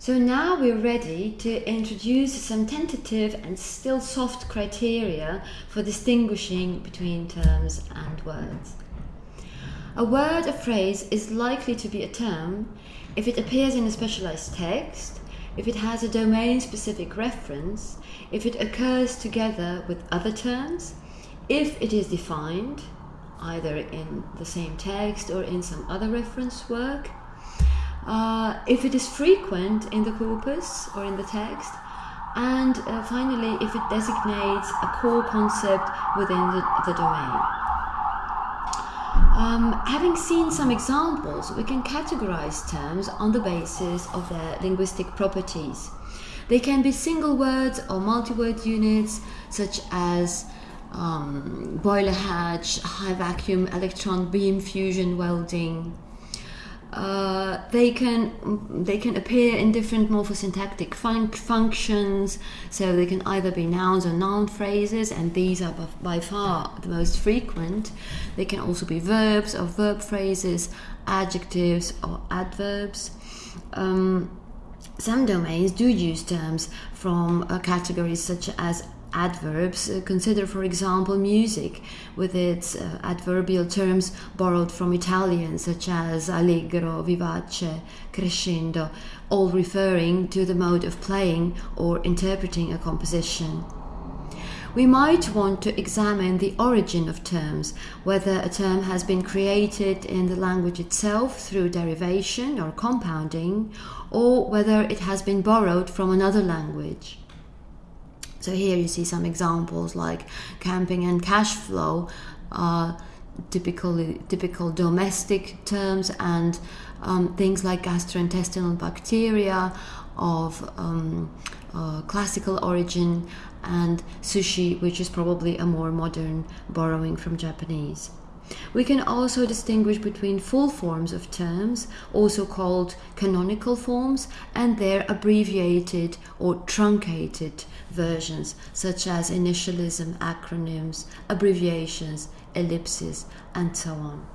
So now we're ready to introduce some tentative and still soft criteria for distinguishing between terms and words. A word, a phrase, is likely to be a term if it appears in a specialized text, if it has a domain-specific reference, if it occurs together with other terms, if it is defined, either in the same text or in some other reference work, uh, if it is frequent in the corpus or in the text, and uh, finally, if it designates a core concept within the, the domain. Um, having seen some examples, we can categorize terms on the basis of their linguistic properties. They can be single words or multi-word units, such as um, boiler hatch, high vacuum, electron beam fusion welding, uh, they can they can appear in different morphosyntactic fun functions so they can either be nouns or noun phrases and these are by far the most frequent. They can also be verbs or verb phrases adjectives or adverbs. Um, some domains do use terms from uh, categories such as adverbs. Uh, consider, for example, music with its uh, adverbial terms borrowed from Italian, such as allegro, vivace, crescendo, all referring to the mode of playing or interpreting a composition. We might want to examine the origin of terms, whether a term has been created in the language itself through derivation or compounding, or whether it has been borrowed from another language. So here you see some examples like camping and cash flow, are typically typical domestic terms, and um, things like gastrointestinal bacteria of um, uh, classical origin, and sushi, which is probably a more modern borrowing from Japanese. We can also distinguish between full forms of terms, also called canonical forms, and their abbreviated or truncated versions, such as initialism, acronyms, abbreviations, ellipses, and so on.